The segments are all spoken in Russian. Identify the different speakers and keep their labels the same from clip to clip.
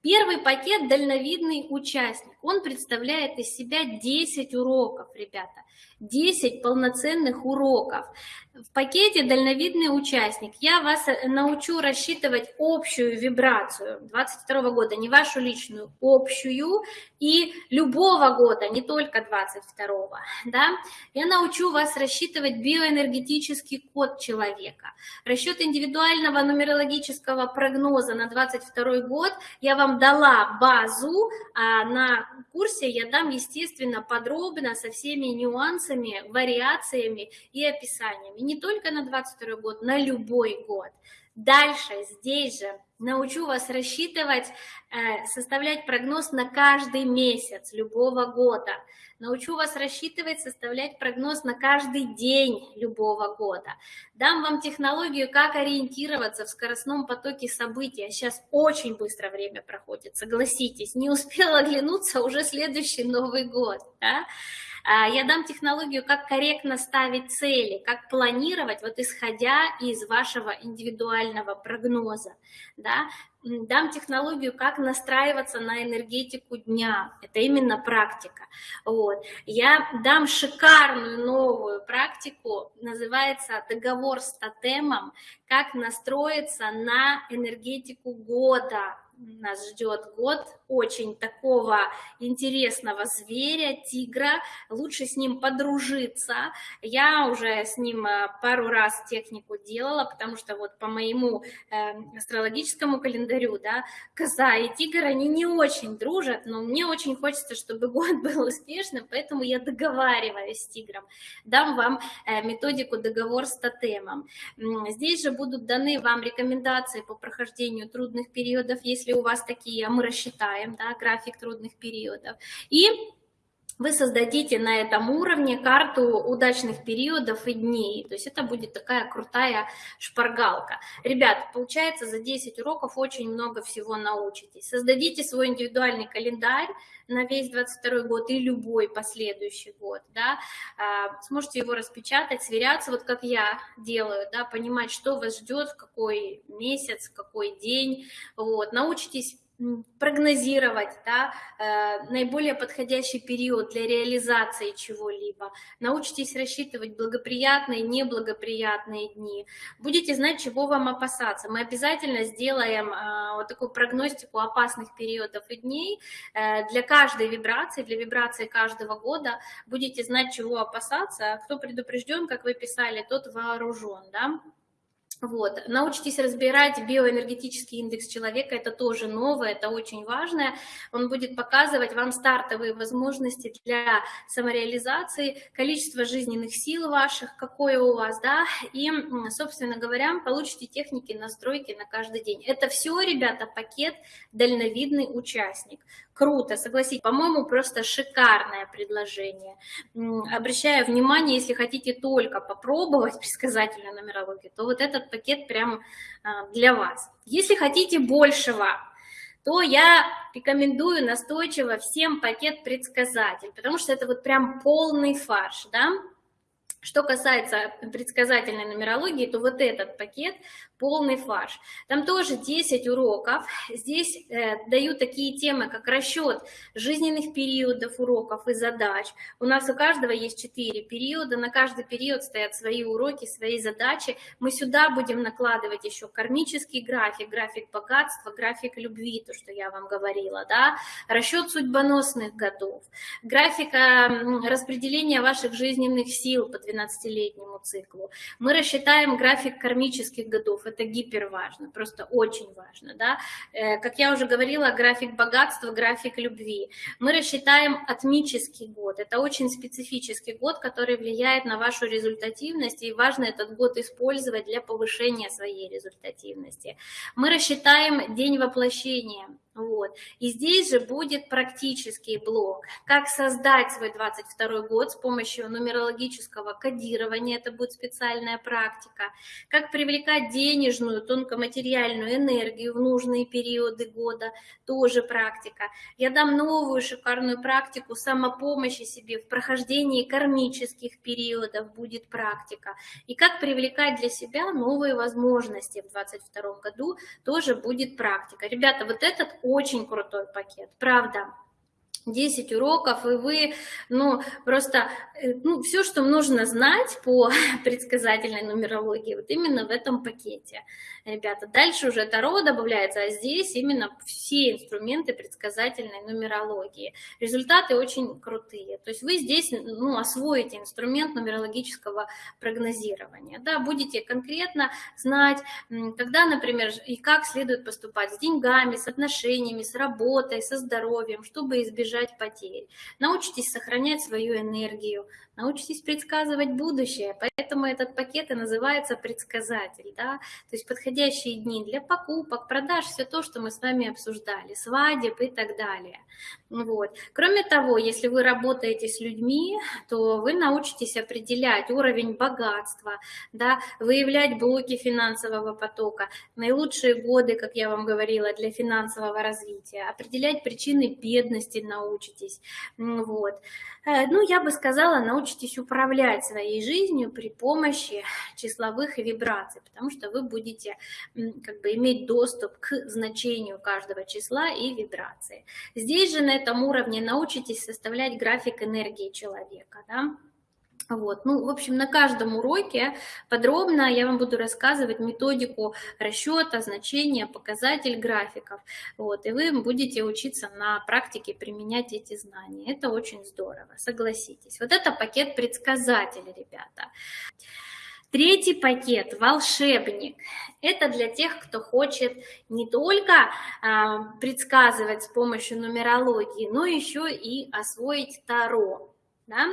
Speaker 1: Первый пакет «Дальновидный участник». Он представляет из себя 10 уроков, ребята. 10 полноценных уроков. В пакете «Дальновидный участник» я вас э, научу рассчитывать общую вибрацию 22 года, не вашу личную, общую, и любого года, не только 22 да? Я научу вас рассчитывать биоэнергетический код человека. Расчет индивидуального нумерологического прогноза на 22 год я вам дала базу, а на курсе я дам, естественно, подробно со всеми нюансами, вариациями и описаниями не только на 22 год, на любой год. Дальше, здесь же, научу вас рассчитывать, э, составлять прогноз на каждый месяц любого года. Научу вас рассчитывать, составлять прогноз на каждый день любого года. Дам вам технологию, как ориентироваться в скоростном потоке событий. А сейчас очень быстро время проходит, согласитесь. Не успела оглянуться, уже следующий Новый год. Да? А, я дам технологию, как корректно ставить цели, как планировать, вот исходя из вашего индивидуального прогноза. Да? Дам технологию, как настраиваться на энергетику дня. Это именно практика. Вот. Я дам шикарную новую практику, называется договор с тотемом, как настроиться на энергетику года нас ждет год очень такого интересного зверя, тигра. Лучше с ним подружиться. Я уже с ним э, пару раз технику делала, потому что вот по моему э, астрологическому календарю, да, коза и тигр, они не очень дружат, но мне очень хочется, чтобы год был успешным, поэтому я договариваюсь с тигром. Дам вам э, методику договор с тотемом. Здесь же будут даны вам рекомендации по прохождению трудных периодов, если если у вас такие, а мы рассчитаем, да, график трудных периодов. И вы создадите на этом уровне карту удачных периодов и дней. То есть это будет такая крутая шпаргалка. Ребят, получается, за 10 уроков очень много всего научитесь. Создадите свой индивидуальный календарь на весь 22 год и любой последующий год, да, а, сможете его распечатать, сверяться, вот как я делаю, да, понимать, что вас ждет, в какой месяц, в какой день, вот, научитесь прогнозировать да, э, наиболее подходящий период для реализации чего-либо. Научитесь рассчитывать благоприятные, неблагоприятные дни. Будете знать, чего вам опасаться. Мы обязательно сделаем э, вот такую прогностику опасных периодов и дней. Э, для каждой вибрации, для вибрации каждого года будете знать, чего опасаться. Кто предупрежден, как вы писали, тот вооружен. Да? Вот. Научитесь разбирать биоэнергетический индекс человека, это тоже новое, это очень важное. Он будет показывать вам стартовые возможности для самореализации, количество жизненных сил ваших, какое у вас, да, и, собственно говоря, получите техники настройки на каждый день. Это все, ребята, пакет «Дальновидный участник». Круто, согласитесь, по-моему, просто шикарное предложение. Обращаю внимание, если хотите только попробовать предсказательную нумерологию, то вот этот пакет прям а, для вас. Если хотите большего, то я рекомендую настойчиво всем пакет предсказатель, потому что это вот прям полный фарш, да, что касается предсказательной нумерологии, то вот этот пакет полный фарш. Там тоже 10 уроков. Здесь э, дают такие темы, как расчет жизненных периодов уроков и задач. У нас у каждого есть 4 периода, на каждый период стоят свои уроки, свои задачи. Мы сюда будем накладывать еще кармический график, график богатства, график любви, то, что я вам говорила, да, расчет судьбоносных годов, график распределения ваших жизненных сил по 12-летнему циклу. Мы рассчитаем график кармических годов, это гипер важно, просто очень важно, да. Э, как я уже говорила, график богатства, график любви. Мы рассчитаем атмический год, это очень специфический год, который влияет на вашу результативность, и важно этот год использовать для повышения своей результативности. Мы рассчитаем день воплощения, вот. И здесь же будет практический блок. Как создать свой 22 год с помощью нумерологического кодирования, это будет специальная практика. Как привлекать денежную, тонкоматериальную энергию в нужные периоды года, тоже практика. Я дам новую шикарную практику самопомощи себе в прохождении кармических периодов, будет практика. И как привлекать для себя новые возможности в 22 году, тоже будет практика. Ребята, вот этот очень крутой пакет, правда. 10 уроков, и вы, ну, просто, э, ну, все, что нужно знать по предсказательной нумерологии, вот именно в этом пакете, ребята. Дальше уже Таро добавляется, а здесь именно все инструменты предсказательной нумерологии. Результаты очень крутые. То есть вы здесь, ну, освоите инструмент нумерологического прогнозирования, да, будете конкретно знать, когда, например, и как следует поступать с деньгами, с отношениями, с работой, со здоровьем, чтобы избежать избежать потерь. Научитесь сохранять свою энергию, научитесь предсказывать будущее. Поэтому этот пакет и называется предсказатель. Да? То есть подходящие дни для покупок, продаж, все то, что мы с вами обсуждали, свадеб и так далее. Вот. Кроме того, если вы работаете с людьми, то вы научитесь определять уровень богатства, да, выявлять блоки финансового потока, наилучшие годы, как я вам говорила, для финансового развития, определять причины бедности научитесь. Вот. Э, ну, я бы сказала, научитесь управлять своей жизнью при помощи числовых вибраций, потому что вы будете как бы иметь доступ к значению каждого числа и вибрации. Здесь же на этом уровне научитесь составлять график энергии человека, да? Вот. Ну, в общем, на каждом уроке подробно я вам буду рассказывать методику расчета, значения, показатель графиков. Вот. И вы будете учиться на практике применять эти знания. Это очень здорово, согласитесь. Вот это пакет предсказателей, ребята. Третий пакет – волшебник. Это для тех, кто хочет не только э, предсказывать с помощью нумерологии, но еще и освоить Таро. Да?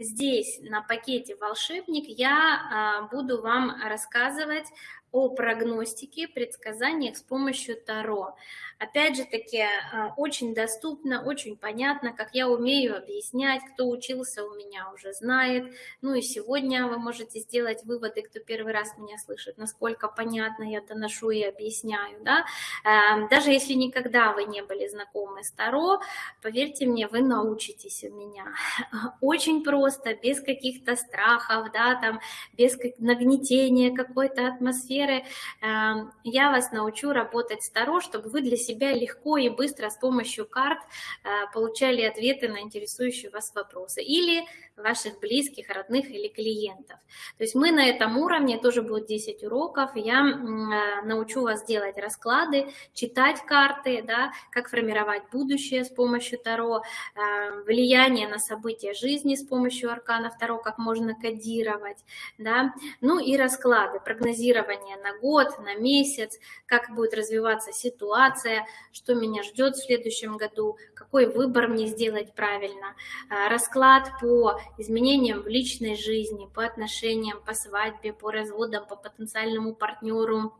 Speaker 1: Здесь на пакете «Волшебник» я а, буду вам рассказывать о прогностике, предсказаниях с помощью Таро. Опять же таки, а, очень доступно, очень понятно, как я умею объяснять, кто учился у меня уже знает. Ну и сегодня вы можете сделать выводы, кто первый раз меня слышит, насколько понятно я доношу и объясняю. Да? Эм, даже если никогда вы не были знакомы с Таро, поверьте мне, вы научитесь у меня. Очень просто, без каких-то страхов, да, там, без нагнетения какой-то атмосферы. Эм, я вас научу работать с Таро, чтобы вы для себя себя легко и быстро с помощью карт э, получали ответы на интересующие вас вопросы. Или ваших близких, родных или клиентов. То есть мы на этом уровне, тоже будет 10 уроков, я э, научу вас делать расклады, читать карты, да, как формировать будущее с помощью Таро, э, влияние на события жизни с помощью аркана Таро, как можно кодировать, да, ну и расклады, прогнозирование на год, на месяц, как будет развиваться ситуация, что меня ждет в следующем году, какой выбор мне сделать правильно, э, расклад по изменениям в личной жизни, по отношениям, по свадьбе, по разводам, по потенциальному партнеру,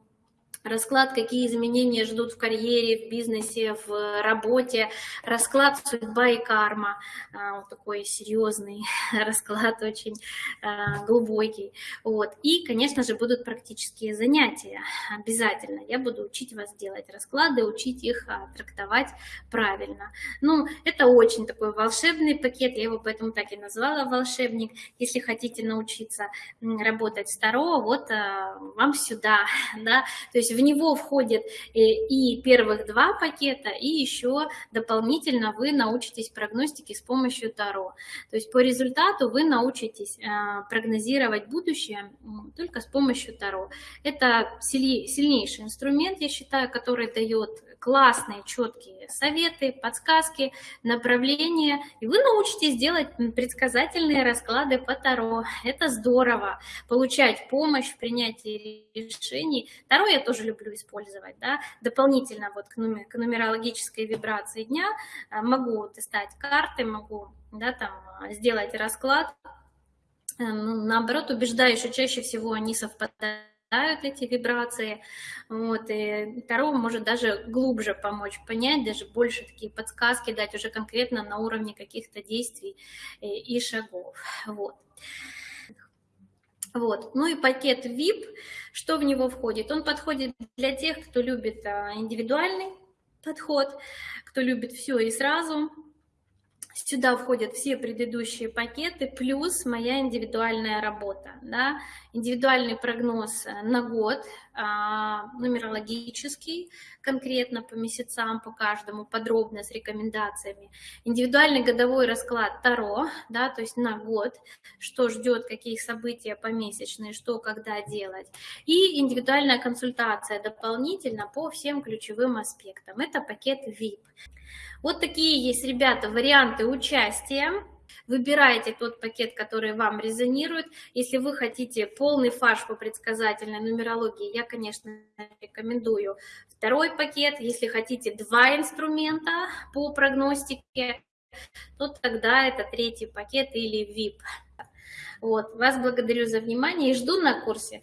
Speaker 1: расклад, какие изменения ждут в карьере, в бизнесе, в работе, расклад судьба и карма, а, вот такой серьезный расклад, очень а, глубокий. Вот. И, конечно же, будут практические занятия обязательно. Я буду учить вас делать расклады, учить их а, трактовать правильно. Ну, это очень такой волшебный пакет, я его поэтому так и назвала волшебник. Если хотите научиться работать с Таро, вот вам сюда, да, то есть в него входит э, и первых два пакета, и еще дополнительно вы научитесь прогностике с помощью Таро. То есть по результату вы научитесь э, прогнозировать будущее только с помощью Таро. Это сильнейший инструмент, я считаю, который дает классные, четкие советы, подсказки, направления, и вы научитесь делать предсказательные расклады по Таро. Это здорово, получать помощь в принятии решений. Таро я тоже люблю использовать, да, дополнительно вот к, нумер, к нумерологической вибрации дня а, могу достать карты, могу, да, там, сделать расклад, э, ну, наоборот, убеждаю, что чаще всего они совпадают эти вибрации. Вот, и Таро может даже глубже помочь понять, даже больше такие подсказки дать уже конкретно на уровне каких-то действий и, и шагов. Вот. Вот. Ну и пакет VIP, что в него входит? Он подходит для тех, кто любит а, индивидуальный подход, кто любит все и сразу, Сюда входят все предыдущие пакеты, плюс моя индивидуальная работа. Да? Индивидуальный прогноз на год, нумерологический, конкретно по месяцам, по каждому, подробно с рекомендациями. Индивидуальный годовой расклад Таро, да, то есть на год, что ждет, какие события помесячные, что, когда делать. И индивидуальная консультация дополнительно по всем ключевым аспектам. Это пакет VIP. Вот такие есть, ребята, варианты участия. Выбирайте тот пакет, который вам резонирует. Если вы хотите полный фарш по предсказательной нумерологии, я, конечно, рекомендую второй пакет. Если хотите два инструмента по прогностике, то тогда это третий пакет или VIP. Вот. Вас благодарю за внимание и жду на курсе.